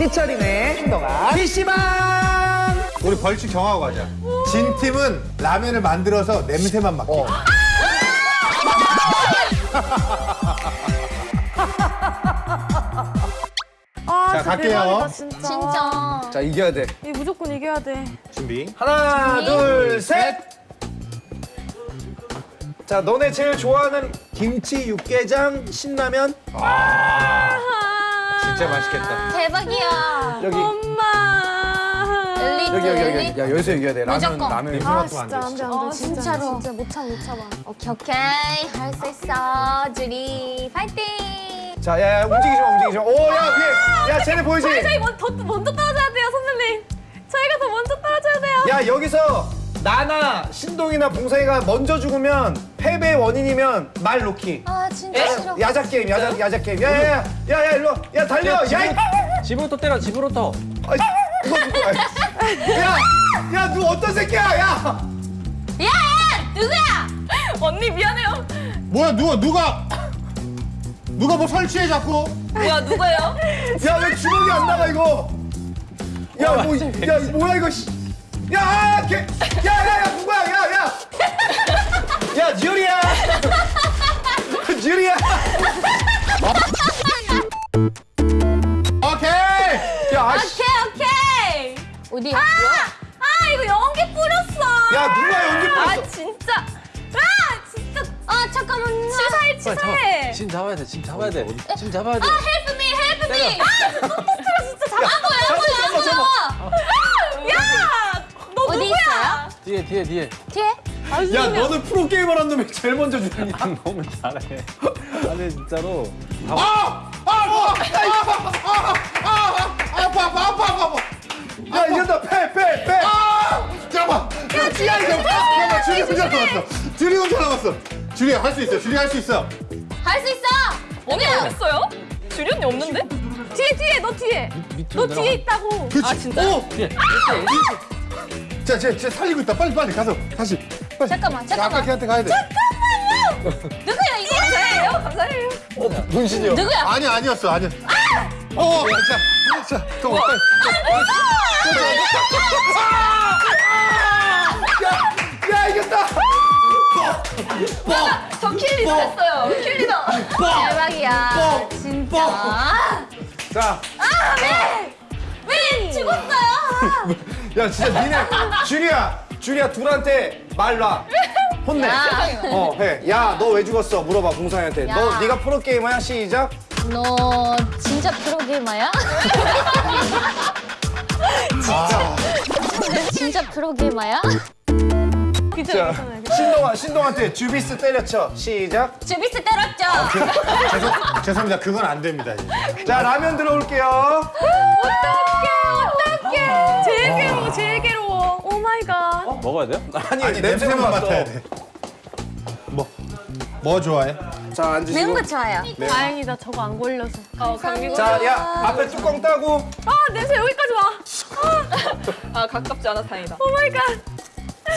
삐처리네 행동아 PC방 우리 벌칙 정하고 가자. 진 팀은 라면을 만들어서 냄새만 맡기. 어. 아, 자, 갈게요. 대박이다, 진짜. 진짜. 자 이겨야 돼 이 무조건 이겨야 돼. 준비. 하나 둘셋자 너네 제일 좋아하는 김치 육개장 신라면 진짜 맛있겠다 대박이야. 여기 엄마. 엘리트 여기 여기. 여기 야 여기서 이겨야 돼 라면 무조건. 라면 냄새 아, 안 진짜 돼. 안 돼, 안 돼. 어, 진짜, 진짜로. 진짜 못 참, 못 참아. 오케이 오케이 할 수 있어 주리 파이팅. 자, 야, 야, 움직이지 마, 움직이지 마. 오, 야, 위에, 야, 쟤네 보이지? 저희 먼, 더, 먼저 떨어져야 돼요, 선생님. 저희가 더 먼저 떨어져야 돼요. 야, 여기서 나나 신동이나 봉사이가 먼저 죽으면 패배의 원인이면 말 놓기. 아 진짜 싫어. 야자 게임, 야자, 야자 게임. 야, 야, 야, 야, 야, 일로, 와. 야, 달려, 야, 이- 집으로부터 때려 집으로부터 아이, 이거 누구? 아이. 야, 야, 누 어떤 새끼야, 야. 야, 야 누구야? 언니, 미안해요. 뭐야 누가 누가 누가 뭐 설치해 자꾸? 뭐야, 누구예요? 야, 왜 주먹이 안 나가 이거? 야, 뭐, 이- 야, 이 뭐야 이거? 씨. 야, 아, 걔, 야, 야, 야, 누구야, 야, 야. 야, 듀리야. 듀리야. 오케이. 야, 아씨. 오케이, 오케이. 어디? 아, 아, 이거 연기 뿌렸어. 야, 누가 연기 뿌렸어? 아, 진짜. 아, 진짜. 아 잠깐만요. 치사해, 치사해. 침 잡아야 돼 침 잡아야 돼 침 잡아야 돼 아 help me help me. 아, 진짜 잡아. 안 보여 안 보여 안 보여. 아, 어디 누구야? 있어요? 뒤에 뒤에 뒤에 뒤에? 야, 너는 프로게이머란 놈이 제일 먼저 죽였냐? 너무 잘해 아니 진짜로 아! 아! 아! 아파! 아! 아! 아파! 아파! 아파! 아파! 야, 이겼다. 패, 패, 패. 아! 잠깐만. 야, 지야 이거. 잠깐만. 줄이 혼자 남았어. 줄이 혼자 남았어. 줄이 할수 있어. 줄이 할 수 있어. 할 수 있어. 언니 어딨어요? 주리 언니 없는데? 뒤에, 뒤에, 너 뒤에. 너 뒤에 있다고. 아, 진짜? 오! 뒤에 자, 쟤, 쟤 살리고 있다. 빨리 빨리 가서 다시. 빨리. 잠깐만, 자, 아까 잠깐만. 걔한테 가야 돼. 누구야 이거? 감사해요, 감사해요. 어, 문신이요. 누구야? 아니 아니었어. 아니. 어, 자, 자, 또 빨리. 야, 이겼다. 저 킬리더 했어요. 킬리더. 대박이야. 진짜. 자, 왜 죽었어요? 야, 진짜 니네 주리야, 주리야 둘한테 말 놔. 혼내. 야. 어, 해. 야, 너 왜 죽었어? 물어봐. 야. 너 네가 프로 게이머야? 시작. 너 진짜 프로 게이머야? 아, 진짜 프로 게이머야? 자, 신동아, 신동한테 주비스 때려쳐. 시작. 주비스 때렸죠? 죄송, 죄송합니다. 그건 안 됩니다. 이제. 자, 라면 들어올게요. 어떡해. 제일 괴로워, 제일 괴로워. Oh my god. 먹어야 돼요? 아니, 아니 냄새만 맡아. 맡아야 돼. 뭐, 뭐 좋아해? 자, 앉으시고. 매운 거 좋아요. 다행이다, 저거 안 걸려서. 어, 감기 자, 야, 앞에 뚜껑 따고. 아, 냄새 여기까지 와. 아, 가깝지 않아 다행이다. Oh my god.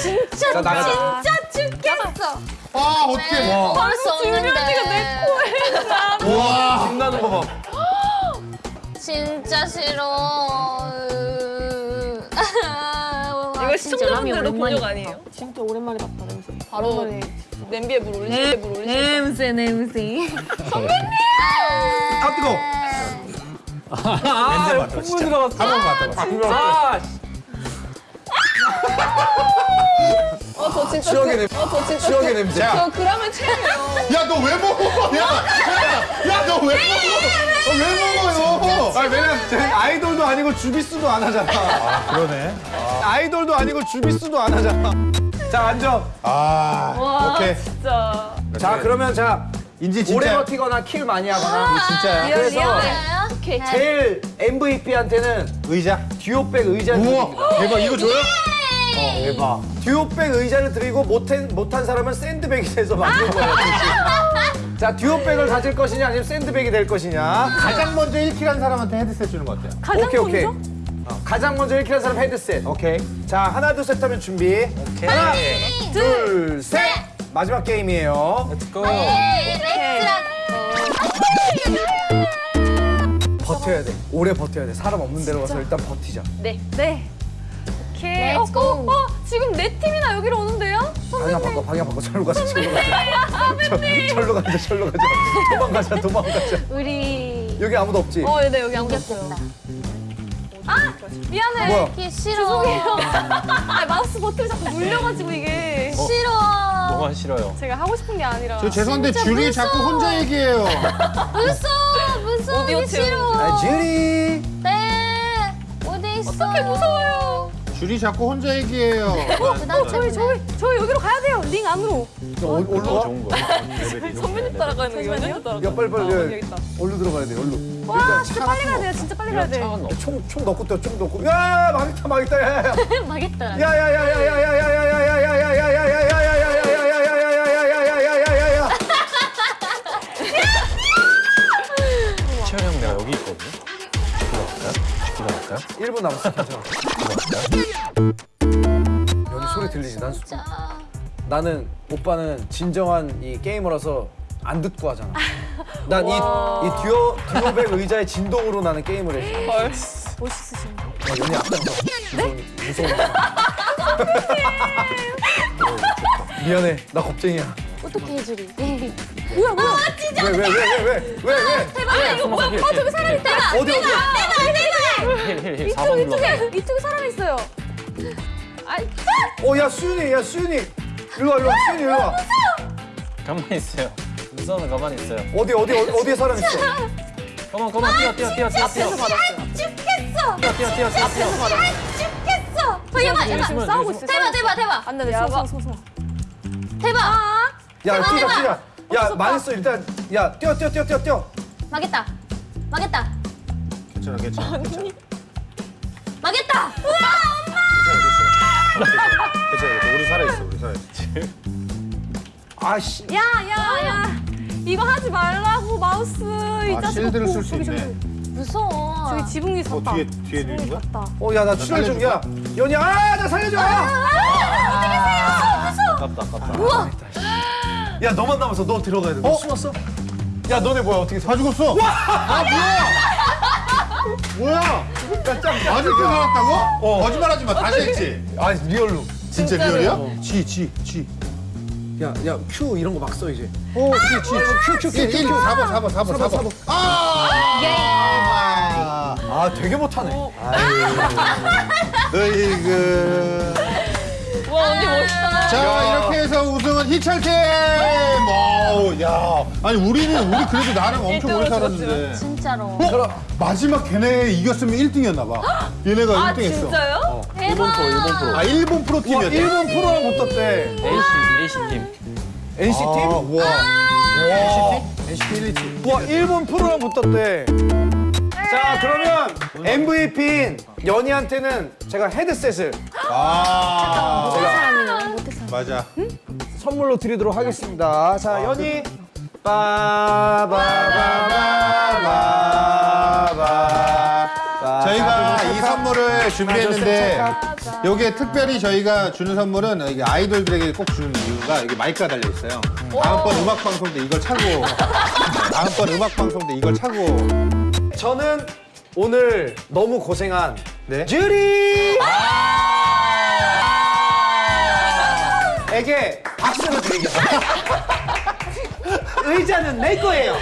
진짜 자, 나가자. 진짜 죽겠어. 아, 어떡해. 와, 벌써 주변이가 내. 코에 나. 와. 빛나는 거 봐. 진짜 싫어. 이거 시청자분들도 본적 아니에요? 진짜 오랜만에 봤다, 냄새. 바로 냄비에 물 올리시, 물 올리시. 냄새 냄새. 아, 뜨거. 아 냄새 맡아, 콧물 진짜. 들어갔어 한번 맡아봐. 아 씨. 어, 저 진짜. 추억의 그- 냄새. 어, 저 진짜. 추억의 그- 냄새. 자. 저 그라면 최고예요. 야, 너 왜 먹어? 야, 야, 야, 너 왜 먹어? 너왜 먹어요? 아니, 왜냐면 쟤 아이돌도 아니고 주비스도 안 하잖아. 아, 그러네. 아이돌도 아니고 주비스도 안 하잖아. 자, 앉아. 아, 와, 오케이. 진짜. 자, 그러면 자, 인지 오래 진짜. 버티거나 kill 많이 하거나. 진짜야. Real, 그래서. 오케이. 제일 MVP한테는 의자. 듀오백 의자를 드립니다. 우와, 대박. 이거 줘요? 어, 대박. 듀오백 의자를 드리고 못한, 못한 사람은 샌드백이 돼서 만든 거예요. 자, 듀오백을 가질 것이냐 아니면 샌드백이 될 것이냐. 가장 먼저 1 kill 한 사람한테 헤드셋 주는 거 어때요? 가장 오케이, 오케이. 먼저? 어, 가장 먼저 1 kill 한 사람 헤드셋. 오케이. 자, 하나, 둘, 셋 하면 준비. 하나, 둘, 셋. 마지막 게임이에요. Let's go. 버텨야 돼. 오래 버텨야 돼. 사람 없는 데로 가서 일단 버티자. 네. 네. 오케이. Let's 어, go. 어, 어, 지금 네 팀이나 여기로 오는데요? 방향 바꿔, 방향 바꿔. 절로 가자, 절로 가자. 저- 절로 가자, 절로 가자. 도망가자, 도망가자. 우리 여기 아무도 없지? 어, 네, 여기 아무도. 이겼겠다. 아, 미안해. 뭐야? 이게 싫어. 아, 마우스 버튼이 자꾸 눌려가지고 이게 싫어. 너무 싫어요. 제가 하고 싶은 게 아니라. 저 죄송한데 무서워. 자꾸 혼자 얘기해요. 무서워. 무서워. 이게 싫어. 아, 주리. 네. 어디 있어? 어떻게 무서워요? 주리 자꾸 혼자 얘기해요. 난 저희, 저희, 저희 여기로 가야 돼요. 링 안으로. 너 어, 와? 좋은 거. 선배님 따라가는 거 연예인 따라가. 야, 빨리, 빨리. 아, 야, 여기 있다. 올로 들어가야 돼, 올로. 와, 진짜 빨리 가야 돼요. 진짜 빨리 가야 돼. 차가 없 총, 총 넣고 뛰어, 총 넣고. 야, 망했다, 망했다. 야, 야, 야. 망했다. 야, 야, 야, 야, 야, 야, 야, 야, 야, 야, 야, 야, 야, 야, 야, 야, 야, 야, 야, 야. 채연 형 내가 여기 있거든요. 지키러 갈까요? 지키러 갈까요? 1분 남았어, 소리 들리지? 난, 소- 진짜. 나는 오빠는 진정한 이 게이머라서 안 듣고 하잖아. 난 이 이 듀오 듀오백 의자의 진동으로 나는 게임을 해. 헐. 멋있으신데. 어, 연이 앞장서. 무서운 무서운. 미안해, 나 겁쟁이야. 어떻게 해주리? 뭐야, 뭐야. 왜왜왜 왜 왜 왜 왜? 대박. 아, 이거 뭐야? 어, 저기 사람 있다. 어디 어디? 힐힐힐 이쪽, 4번 눌러. 이쪽에, 이쪽에 사람 있어요. 아이, 어, 야 수윤이, 야 수윤이, 일로 와, 일로 와, 수윤이 일로 와. 가만히 있어요. 무서워는 가만히 있어요. 어디 어디 어디 어디에 사람 있어? 가만 가만 뛰어 뛰어 뛰어 뛰어 뛰어. 죽겠어. 뛰어 뛰어 뛰어 뛰어 뛰어. 죽겠어. 어, 여기 얘봐. 있으면 싸우고 있어. 대박, 대박, 대박. 안 돼, 네, 숨어, 숨어, 숨어. 대박. 야 뛰자. 뛰자. 야 망했어 일단. 야 뛰어 뛰어 뛰어 뛰어 뛰어. 망했다. 망했다. 괜찮아, 괜찮아. 망했다. 괜찮아. 우리 살아있어, 우리 살아있어. 아씨. 야, 야, 야. 이거 하지 말라고, 마우스. 이 아, 자식. 실드를 어, 쓸수 있네. 무서워. 저기 지붕 위에 어, 섰다. 뒤에, 뒤에 있는 지붕 거야? 위에 섰다. 어 야 나 출혈 중이야. 연이 아 나 살려줘. 아깝다 아깝다. 야 너만 남았어. 너 들어가야 돼. 너 숨었어? 야 너네 뭐야 어떻게 다 죽었어. 아, 뭐야? 뭐야? 아직도 살았다고? 거짓말하지 마. 다시 했지. 아 리얼로. 진짜 리얼이야? 지, 지, 지. 야야 Q 이런 거 막 써 이제. 오, 지, 지. Q Q Q 1, 1, Q. 4번, 4번, 4번, 4번. 아! 아 되게 못하네. 으이그. 와, 언니 멋있다. 자, 이렇게 해서 우승 은 희철팀! 오, 야. 아니, 우리는, 우리 그래도 나름 엄청 오래 살았는데. 진짜로. 어? 마지막 걔네 이겼으면 1등이었나봐. 얘네가 아, 1등 했어. 진짜요? 일본 프로 일본 프로. 아, 일본 와 프로 팀이었대. 일본 프로랑 붙었대. AC AC 팀. NC 팀? 아, 우와. 와. NCT 1, 2팀. 와 일본 프로랑 붙었대. 자 그러면 MVP인 연희한테는 제가 헤드셋을 아. 못할 사람이네. 못할 사람. 맞아. 선물로 드리도록 하겠습니다. 자, 연희. 빠바바바바바. 저희가 이 선물을 준비했는데 여기에 특별히 저희가 주는 선물은 이게 아이돌들에게 꼭 주는 이유가 여기 마이크가 달려 있어요. 다음번 음악 방송 때 이걸 차고 다음번 음악 방송 때 이걸 차고 저는 오늘 너무 고생한 네. 주리 에게 박수를 드리겠습니다. 의자는 내 거예요.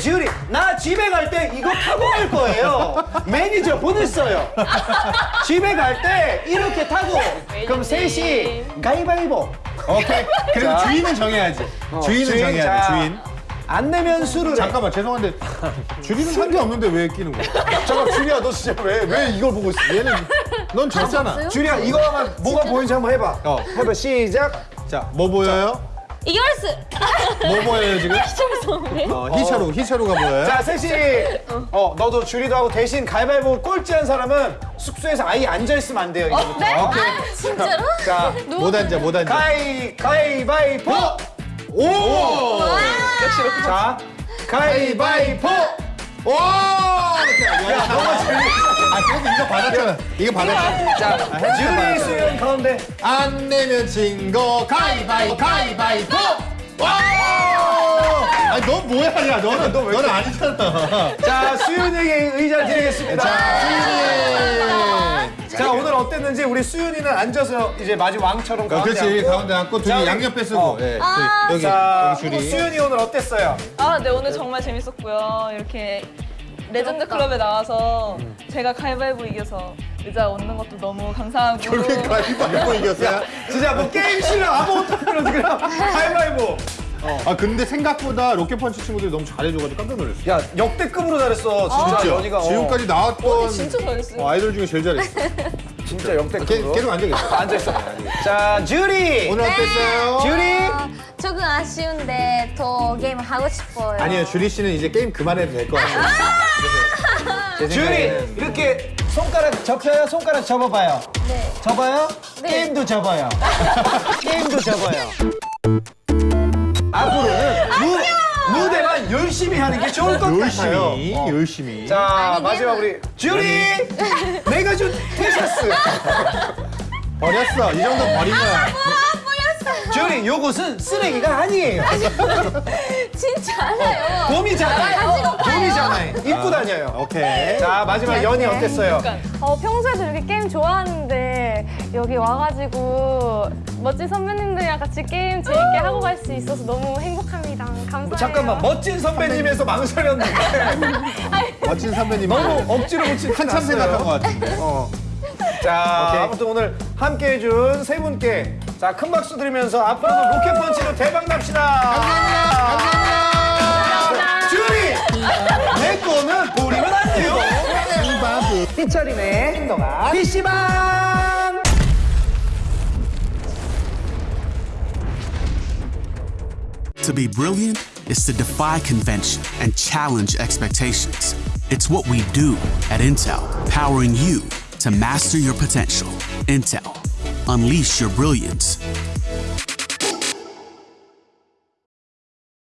주리, 나 집에 갈 때 이거 타고 갈 거예요. 매니저 보냈어요. 집에 갈 때 이렇게 타고 그럼 셋이 가위바위보. 오케이. 그래도 자. 주인은 정해야지. 주인은 주인, 정해야 자. 돼. 주인. 안 내면 술을 해. 잠깐만 죄송한데 주인은 산게 없는데 왜 끼는 거야? 잠깐 주리야 너 진짜 왜왜 이걸 보고 있어? 얘는 넌 졌잖아. 주리야 이거만 뭐가 보이는지 한번 해봐. 어. 해봐 시작. 자, 뭐 보여요? 이걸스. 뭐 보여요 지금? 어, 희철우, 희철우가 보여요? 자 셋이 어 너도 주리도 하고 대신 가위바위보 꼴찌한 사람은 숙소에서 아예 앉아 있으면 안 돼요 이제부터. 네? 오케이. 아, 진짜로? 자 못 앉아, 못 앉아. 가위 가위바위보. 오! 자 가위바위보. 오! 야, 너무 재밌어. 아, 그래도 이거 받았잖아. 이거 받았잖아. 자 주리 수영 가운데. 안 내면 진 거 가위바위 가위바위보! 와! 아니 너 뭐야 야 너는 너 너는 아니잖아. 자, 수윤에게 의자 드리겠습니다. 자 수윤이. 자, 오늘 어땠는지 우리 수윤이는 앉아서 이제 마지 왕처럼 어, 가운데 그렇지 앉고. 가운데 앉고 자, 둘이 우리- 양옆에 쓰고 어. 예, 아, 여기 자, 여기 줄이. 수윤이 오늘 어땠어요? 아, 네 오늘 정말 재밌었고요. 이렇게 레전드 클럽에 나와서 제가 가위바위보 이겨서 의자 얻는 것도 너무 감사하고 결국엔 가위바위보 이겼어요. 진짜 뭐 게임 실력 아무것도 안 그러지 그냥 가위바위보. 아 근데 생각보다 로켓펀치 친구들이 너무 잘해줘가지고 깜짝 놀랐어. 야, 역대급으로 잘했어. 진짜 연이가. 어, 지금까지 나왔던 진짜 잘했어요. 어, 아이돌 중에 제일 잘했어. 진짜 계, 역대급으로. 계속 앉아 계세요. 앉아있어. 자, 주리. 오늘 어땠어요? 주리. 어, 조금 아쉬운데 더 게임 하고 싶어요. 아니요 주리 씨는 이제 게임 그만해도 될 것 같아요. 제 주리 이렇게 손가락 접혀요. 손가락 접어봐요. 네. 접어요? 네. 게임도 접어요. 게임도 접어요. 앞으로는 무, 무대만 열심히 하는 게 좋을 것 같아요. 열심히 어. 열심히. 자 아니, 마지막 우리 주리 내가 준 티셔츠 버렸어. 이 정도 버린 거야. 주리 요것은 쓰레기가 아니에요 진짜 알아요. 봄이잖아요 봄이잖아요 입고 다녀요 오케이. 자 마지막 연이 어땠어요? 어, 평소에도 이렇게 게임 좋아하는데 여기 와가지고 멋진 선배님들이랑 같이 게임 재밌게 하고 갈 수 있어서 너무 행복합니다. 감사해요. 잠깐만 멋진 선배님에서 망설였는데 멋진 선배님 너무 억지로 붙인 한참 생각한 것 같은데. 어. 자, 오케이. 아무튼 오늘 함께 해준 세 분께 자, 큰 박수 드리면서 앞으로도 로켓펀치로 대박 납시다. 감사합니다. 주리! 내 거는 버리면 안 돼요. 피처링의 신동아 PC방! To be brilliant is to defy convention and challenge expectations. It's what we do at Intel, powering you to master your potential. Intel, unleash your brilliance.